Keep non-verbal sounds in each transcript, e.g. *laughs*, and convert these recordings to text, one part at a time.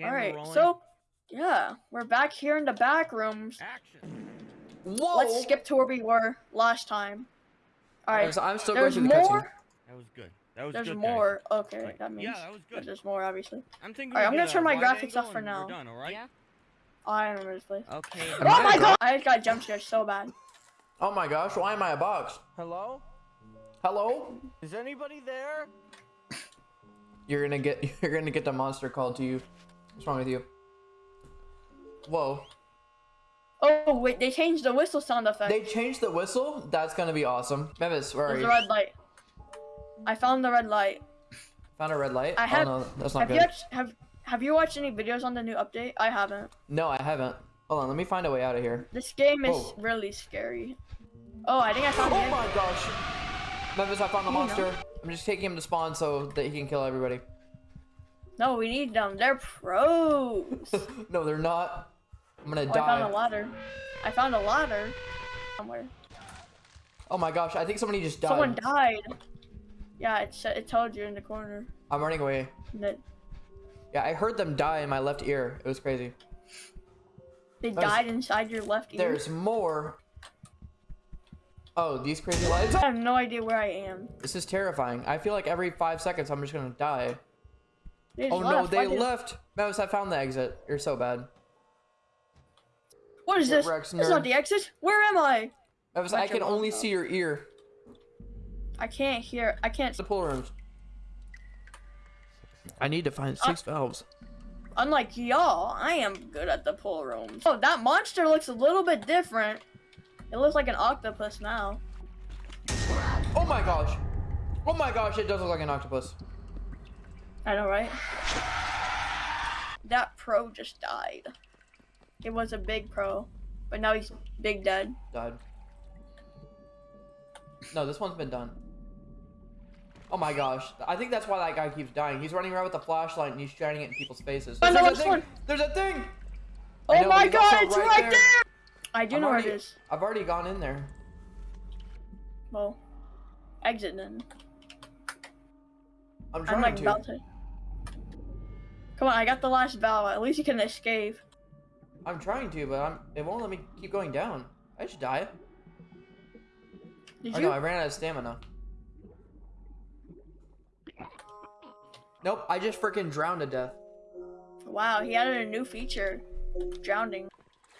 Camera All right, rolling. so yeah, we're back here in the back rooms. action. Whoa! Let's skip to where we were last time. All right, I'm still going there's through the cutscene. more. That was good. That was There's good. guys. more. Okay, Like, that means yeah, that was good. there's more, obviously. I'm thinking. Alright, I'm gonna turn my graphics off for now. We're done, all right? Yeah. Oh, I remember this place. Okay. Oh my god! I just got jump scared so bad. Oh my gosh, why am I a box? Hello? Hello? Is anybody there? You're gonna get *laughs* you're gonna get the monster called to you. What's wrong with you? Whoa. Oh wait, they changed the whistle sound effect. They changed the whistle? That's gonna be awesome. Memphis, where are you? There's a red light. I found the red light. Found a red light? I oh, have- oh no, that's not Have good. you have Have you watched any videos on the new update? I haven't. No, I haven't. Hold on, let me find a way out of here. This game is really scary. Oh, I think I found Oh my gosh! Memphis, I found the You know. monster. I'm just taking him to spawn so that he can kill everybody. No, we need them. They're pros. *laughs* no, they're not. I'm gonna Oh, I found a ladder. I found a ladder somewhere. Oh my gosh, I think somebody just died. Someone died. Yeah, it it told you in the corner. I'm running away. That Yeah, I heard them die in my left ear. It was crazy. they There's- died inside your left ear. There's more. Oh, these crazy lights. I have no idea where I am. This is terrifying. I feel like every five seconds I'm just gonna die. Oh, they Oh no, they Why did- left. Mouse, I found the exit. You're so bad. What is Get this? Rex, This is not the exit. Where am I? Mouse, I can only mouth. see your ear. I can't hear. I can't. The pool rooms. I need to find six uh, valves. Unlike y'all, I am good at the pool rooms. Oh, that monster looks a little bit different. It looks like an octopus now. Oh my gosh. Oh my gosh, it does look like an octopus. I know, right? That pro just died. It was a big pro, but now he's big dead. Died. No, this one's been done. Oh my gosh. I think that's why that guy keeps dying. He's running around with a flashlight and he's shining it in people's faces. Know There's a thing! There's a thing! Oh know, my god, it's right, there. I do I'm know where it is. I've already gone in there. Well, exit then. I'm I'm trying like to. about to. Come on, I got the last valve. At least you can escape. I'm trying to, but I'm. It won't let me keep going down. I should die. Did Oh you? no, I ran out of stamina. Nope, I just freaking drowned to death. Wow, he added a new feature. Drowning.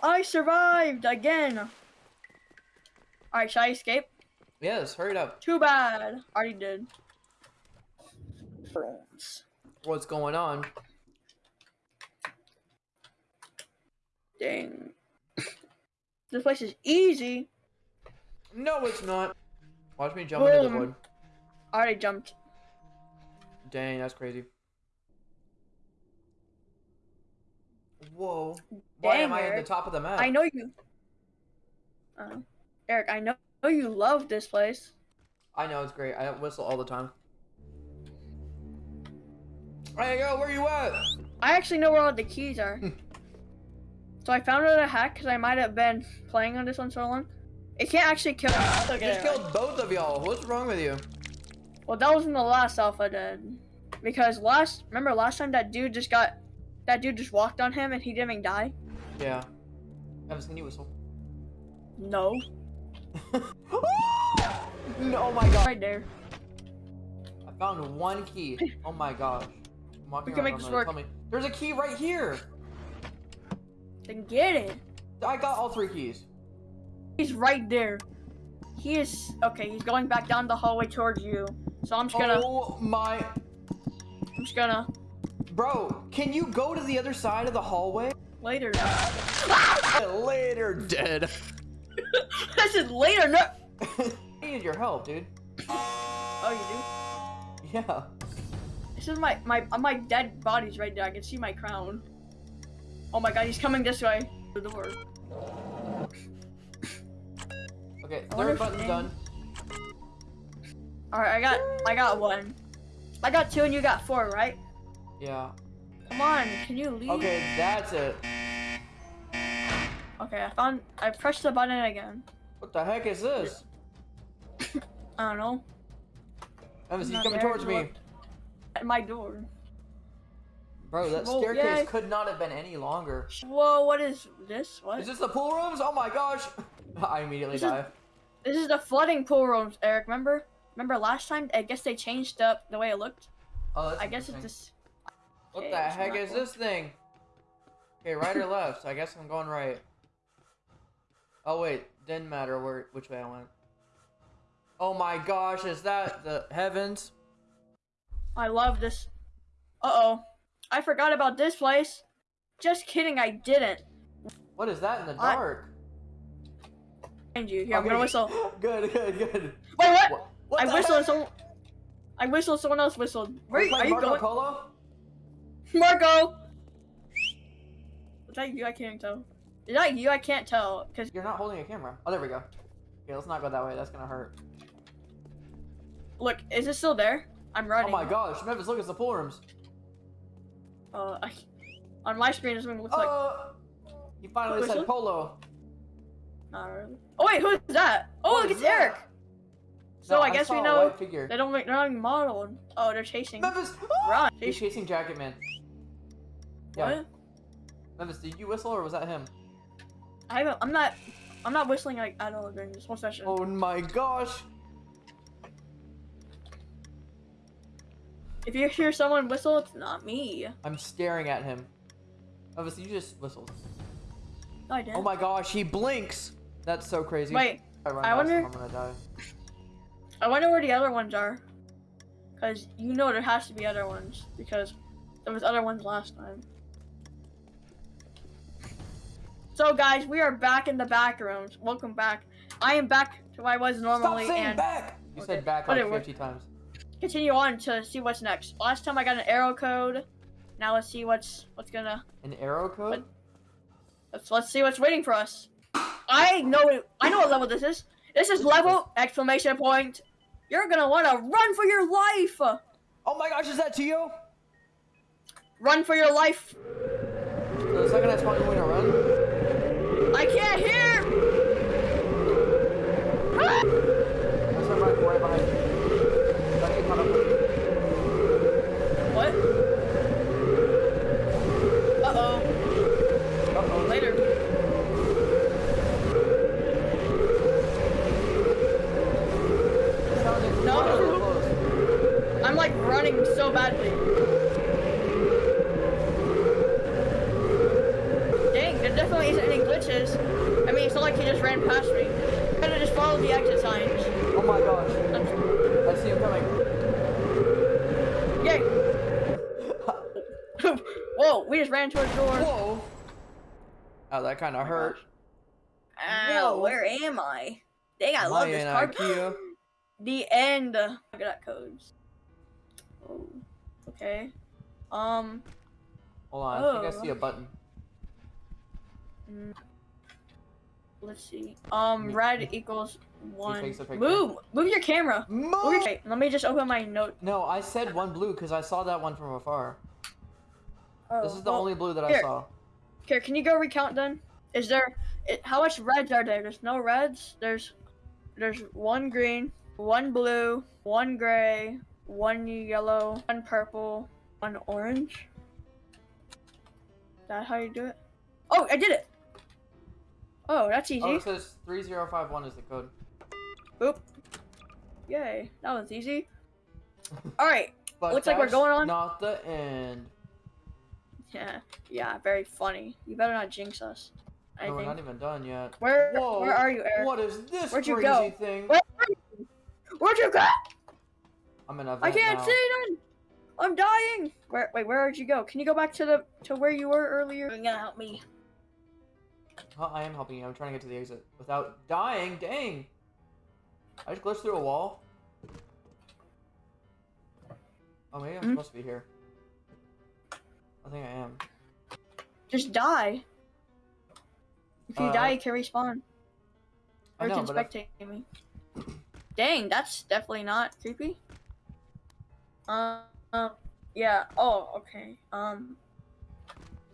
I survived again. Alright, should I escape? Yes, hurry up. Too bad. Already did. Bronze. What's going on? Dang. *laughs* this place is easy. No, it's not. Watch me jump into the Boom. void. I already jumped. Dang, that's crazy. Whoa. Why Dang, am I at the top of the map? I know you. Uh, Eric, I know you love this place. I know, it's great. I whistle all the time. Hey, yo, where you at? I actually know where all the keys are. *laughs* so I found out a hack because I might have been playing on this one so long. It can't actually kill. I Okay, just killed both of y'all. What's wrong with you? Well, that was in the last alpha then. Because last, remember last time that dude just got, that dude just walked on him and he didn't even die? Yeah. Evan, can you whistle? No. no, *laughs* oh my god. Right there. I found one key. Oh my gosh. I'm We can make this work. Tell me. There's a key right here. Then get it. I got all three keys. He's right there. He is, okay, he's going back down the hallway towards you. So I'm just gonna, Oh my. I'm just gonna, Bro, can you go to the other side of the hallway? later. *laughs* Later, dead. I said later, no. *laughs* I need your help, dude. Oh, you do? Yeah. This is my, my, my dead body's right there. I can see my crown. Oh my god, he's coming this way. The door. Okay, third if button's done. Alright, I got, I got one. I got two and you got four, right? Yeah. Come on, can you leave? Okay, that's it. Okay, I found, I pressed the button again. What the heck is this? *laughs* I don't know. Evan, he's coming towards me. At my door. Bro, that Whoa, staircase yay. could not have been any longer. Whoa, what is this? What? Is this the pool rooms? Oh my gosh! *laughs* I immediately This is- die. This is the flooding pool rooms, Eric. Remember? Remember last time? I guess they changed up the way it looked. Oh, that's I guess it's this. What Okay, the heck is cool. this thing? Okay, right or left? I guess I'm going right. Oh wait, didn't matter where which way I went. Oh my gosh, is that the heavens? I love this. Uh oh. I forgot about this place. Just kidding, I didn't. What is that in the I- dark? Mind you, here I'm Okay, gonna whistle. *laughs* Good, good, good. Wait, what? What, what I whistled. heck? Someone. I whistled. Someone else whistled. Where are you Marco going, Polo? Marco? Was that you? I can't tell. Is that you? I can't tell. Cause You're not holding a camera. Oh, there we go. Okay, let's not go that way. That's gonna hurt. look, is it still there? I'm oh running. Oh my gosh, Memphis, look, it's the pool rooms. Uh, I, on my screen, it's gonna look like. Oh, he finally said polo. Not really. Oh wait, who's that? Oh, What look, it's that? Eric. So No, I guess we know they don't. They're not modeled. Oh, they're chasing. Memphis, Run. *gasps* He's Chasing. Jacket Man. Yeah. What? Memphis, did you whistle or was that him? I haven't. I'm not. I'm not whistling like at all during this whole session. Oh my gosh. If you hear someone whistle, it's not me. I'm staring at him. Memphis, you just whistled. No, I didn't. Oh my gosh, he blinks. That's so crazy. Wait, I, run I wonder- I'm gonna die. I wonder where the other ones are. Cause you know there has to be other ones because there was other ones last time. So guys, we are back in the back rooms. Welcome back. I am back to where I was normally Stop saying and back! You Okay. said back like Whatever. 50 times. Continue on to see what's next. Last time I got an arrow code. Now let's see what's what's gonna An arrow code? let's let's see what's waiting for us. I know I know what level this is. This is level exclamation point. You're gonna wanna run for your life. Oh my gosh, is that to you? Run for your life. The second I spawn, you want to run? I can't hear. Ah! That's right, right, right behind you. Don't get caught up with you. What? Uh oh. Uh-oh. Later. It sounds like No. you're so close. I'm like running so badly. Dang, there definitely isn't any glitches. I mean, it's not like he just ran past me. I gotta just follow the exit signs. Oh my gosh. I'm- I see him coming. Yay! *laughs* Whoa, we just ran into a door. Whoa. Oh, that kind of oh hurt. Ow, Whoa. where am I? Dang, I Am love I this in card. *gasps* The end. Look at that codes. Oh, okay. Um, Hold on, I think I Oh. see a button. mm, let's see. Um, red equals one. takes a picture. Move, move your camera. Move okay, let me just open my note. No, I said one blue because I saw that one from afar. Oh, This is the well, only blue that I saw. Here, can you go recount then? Is there? It, how much reds are there? There's no reds. There's, there's one green, one blue, one gray, one yellow, one purple, one orange. Is that how you do it? Oh, I did it. Oh, that's easy. Oh, it says 3051 is the code. Boop. Yay, that was easy. *laughs* All right. But Looks like we're going on. Not the end. *laughs* Yeah, yeah, very funny. You better not jinx us. I No, we're not even done yet. Where, Whoa. where are you, Eric? What is this Where'd you crazy go? thing? Where Where'd you go? I'm in a I vent can't now. see none. I'm dying. Where? Wait, where did you go? Can you go back to the to where you were earlier? You're gonna help me. Huh, I am helping you. I'm trying to get to the exit without dying. Dang. I just glitched through a wall. Oh, maybe I'm Hmm? supposed to be here. I think I am. Just die. If you Uh, die, you can respawn. I Or you know, can but if- me. Dang, that's definitely not creepy. Um, yeah. Oh, okay. Um.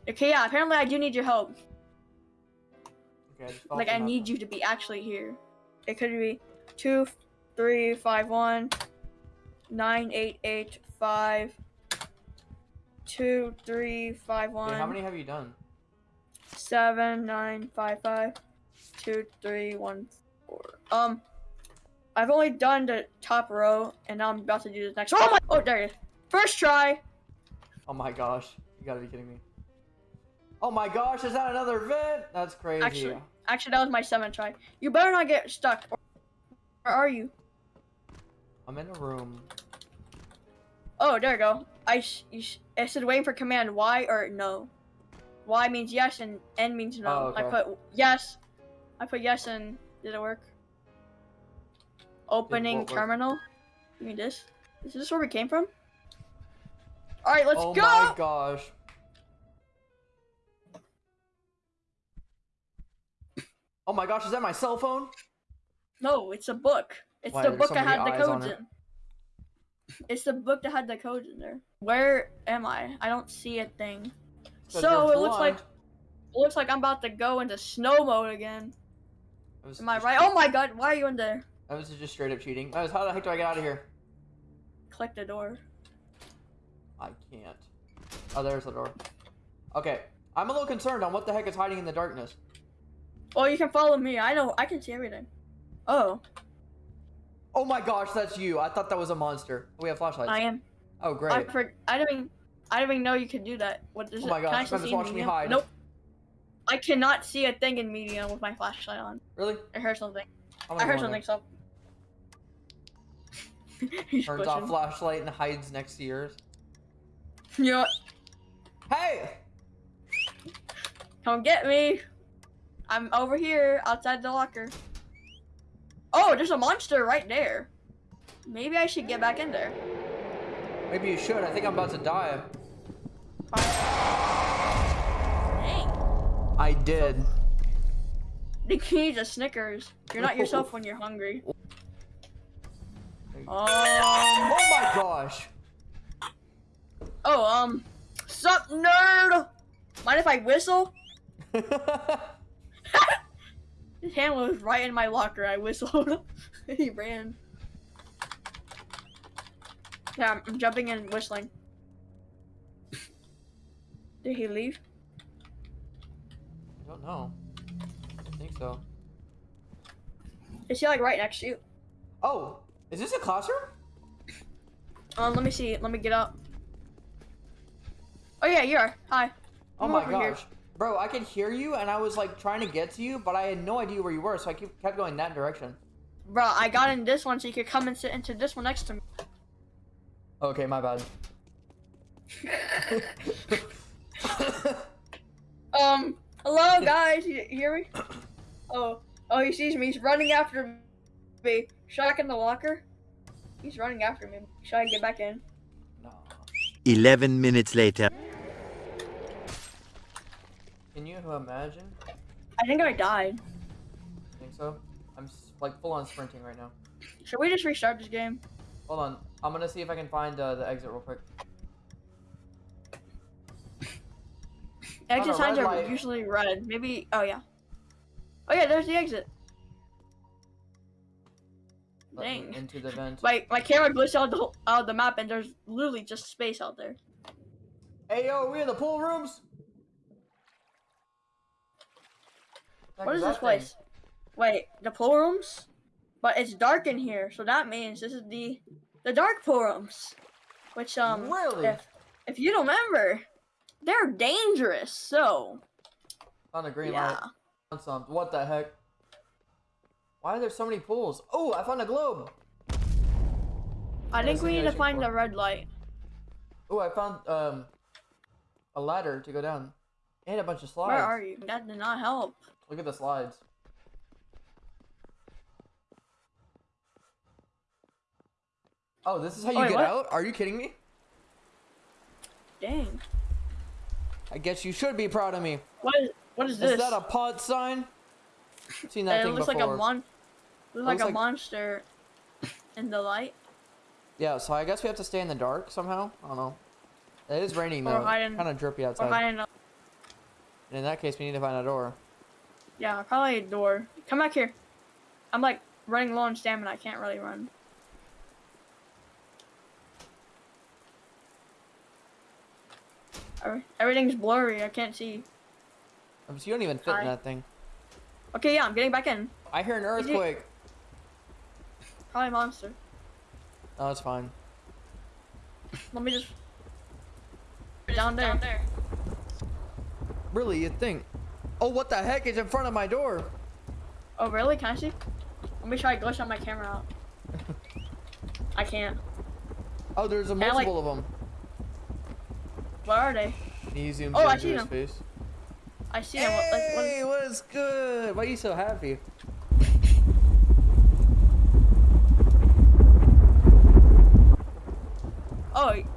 Okay, yeah. Apparently, I do need your help. Okay, I Like, I need you to be actually here. It could be two, three, five, one, nine, eight, eight, five, two, three, five, one, how many have you done? seven, nine, five, five, two, three, one, four. Um, I've only done the top row, and now I'm about to do the next. Oh my! Oh, there it is. First try. Oh my gosh. You gotta be kidding me. Oh my gosh, is that another vent? That's crazy. Actually, actually, that was my seventh try. You better not get stuck. Where are you? I'm in a room. Oh, there you go. I you it said waiting for command Y or no. Y means yes and N means no. Oh, I put yes. I put yes and did it work? Opening what work? terminal. You mean this? Is this where we came from? All right, let's oh go. Oh my gosh. Oh my gosh, is that my cell phone? No, it's a book. It's Why, the book that had the codes it. in. It's the book that had the codes in there. Where am I? I don't see a thing. So it looks like it looks like I'm about to go into snow mode again. Am I right? Oh my god, why are you in there? Oh, that was just straight up cheating. That was, how the heck do I get out of here? Click the door. I can't. Oh, there's the door. Okay. I'm a little concerned on what the heck is hiding in the darkness. Oh, you can follow me. I know. I can see everything. Oh, Oh my gosh, that's you. I thought that was a monster. Oh, we have flashlights. I am. Oh, I great. for, I didn't. Even, I didn't even know you could do that. What is Oh it? my I gosh, see in watching me hide. Nope. I cannot see a thing in medium with my flashlight on. Really? I heard something. I'm I heard something. So. *laughs* Turns off flashlight and hides next to yours. Yeah. Hey! Come get me. I'm over here outside the locker. Oh, there's a monster right there. Maybe I should get back in there. Maybe you should. I think I'm about to die. Dang. I did. You need a Snickers. You're not yourself when you're hungry. Um. Oh my gosh. Oh, um. Sup, nerd? Mind if I whistle? *laughs* His hand was right in my locker. I whistled. *laughs* he ran. Yeah, I'm- I'm jumping and whistling. *laughs* Did he leave? I don't know. I think so. Is he like right next to you? Oh, is this a classroom? Um, let me see. Let me get up. Oh yeah, you are. Hi. Oh I'm my over here. gosh. Bro, I could hear you and I was like trying to get to you, but I had no idea where you were, so I keep, kept going that direction. Bro, I got in this one so you could come and sit into this one next to me. Okay, my bad. *laughs* Um, hello guys, you hear me? *coughs* Oh, oh, he sees me. He's running after me. Should I get in the locker? He's running after me. Should I get back in? no. 11 minutes later. Can you imagine? I think I died. think so? I'm like full on sprinting right now. Should we just restart this game? Hold on. I'm gonna see if I can find uh, the exit real quick. Exit signs are light. usually red. Maybe. Oh yeah. Oh yeah, there's the exit. Let me Dang. Into the vent. My my camera glitched out the out of the map, and there's literally just space out there. Hey yo, we in the pool rooms? What is that this place? Wait, the pool rooms? But it's dark in here, so that means this is the the dark pool rooms. Which um Really? if if you don't remember, they're dangerous, so On the green yeah. light. Found some. What the heck? Why are there so many pools? Oh, I found a globe. I think we need to find the red light. Oh, I found um a ladder to go down. And a bunch of slides. Where are you? That did not help. Look at the slides. Oh, this is how you Wait, get what? out? Are you kidding me? Dang. I guess you should be proud of me. What is what is Is this? that a pod sign? Seen that it thing looks before. like a mon looks like a like- monster in the light. Yeah, so I guess we have to stay in the dark somehow. I don't know. It is raining Or though. Kind of drippy Or outside. hiding a- And in that case, we need to find a door. Yeah, probably a door. Come back here. I'm like running low on stamina. I can't really run. Everything's blurry. I can't see. So you don't even fit Hi. in that thing. Okay, yeah, I'm getting back in. I hear an earthquake. Probably monster. Oh, it's fine. Let me just. Down there. Really, you think? Oh, what the heck is in front of my door? Oh, really? Can I see? Let me try to glitch on my camera out. I can't. Oh, there's a like- multiple of them. Where are they? He zooms Oh, I see his them. face. I see them. What, like, what, Hey, what's good? Why are you so happy?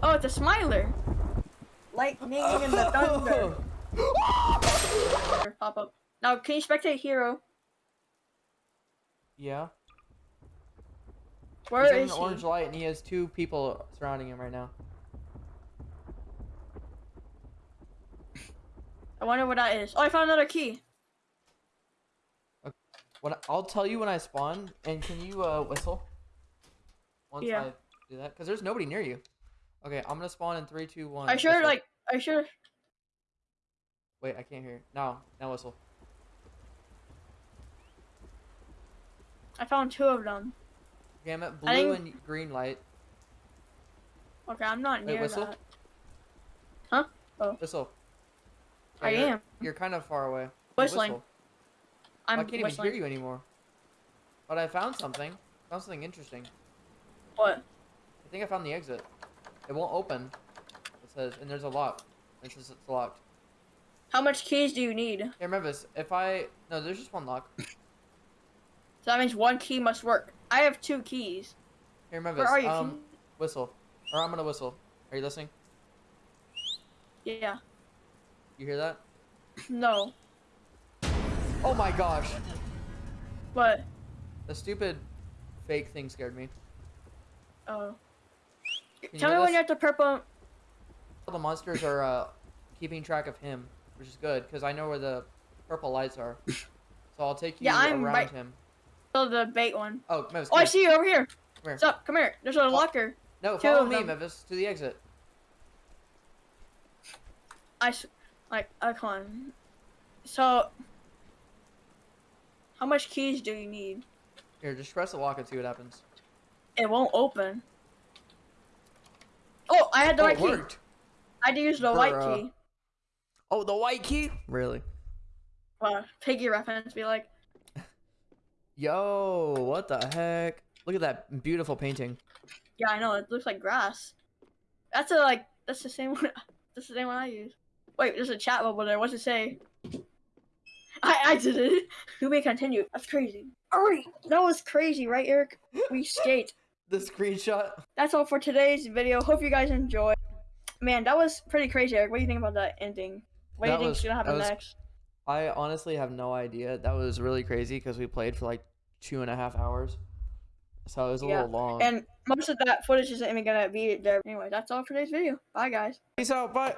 Oh, it's a smiler. Lightning and the thunder. *laughs* Pop up. Now, can you spectate hero? Yeah. Where He's is an he? orange light and he has two people surrounding him right now. I wonder what that is. Oh, I found another key. When I, I'll tell you when I spawn, and can you uh, whistle? Once Yeah. I do that, because there's nobody near you. Okay, I'm gonna spawn in three, two, one. I sure like. I sure. Wait, I can't hear. Now, now whistle. I found two of them. Okay, I'm at blue think- and green light. Okay, I'm not Wait, near whistle? that. Oh. Whistle. I you're- am. You're kind of far away. Whistling. whistle. I'm I can't even hear you anymore. But I found something. Found something interesting. What? I think I found the exit. It won't open. It says, and there's a lock. It says it's locked. How much keys do you need? Hey, remember this. If I no, there's just one lock. *laughs* So that means one key must work. I have two keys. remember Where this. are you? Um, whistle. Or I'm gonna whistle. Are you listening? Yeah. You hear that? No. Oh my gosh! What? The stupid fake thing scared me. Oh. Tell me when you're at the purple. The monsters are uh, keeping track of him, which is good because I know where the purple lights are. *laughs* So I'll take you Yeah, I'm around right- him. Oh, the bait one. Oh, Mevis, Oh, I see you over here. Come here. What's up? Come here. There's a locker. No, follow me, them. Mevis, to the exit. I s- like. Come. So. How much keys do you need? Here, just press the lock and see what happens. It won't open. Oh, I had the oh, right key. worked. I had to use the white Bruh. key. Oh, the white key? Really? Well, piggy reference. Be like, Yo, what the heck? Look at that beautiful painting. yeah, I know. It looks like grass. That's a like. That's the same *laughs* one. That's the same one I use. Wait, there's a chat bubble there. What's it say? I I did it. We may continue. That's crazy. Alright, that was crazy, right, Eric? We skate. The screenshot. That's all for today's video. Hope you guys enjoyed. Man, that was pretty crazy, Eric. What do you think about that ending? What do you think's was- gonna happen was- next? I honestly have no idea. That was really crazy because we played for like two and a half hours. So it was a Yeah, little long. And most of that footage isn't even gonna be there. Anyway, that's all for today's video. Bye, guys. Peace out. Bye.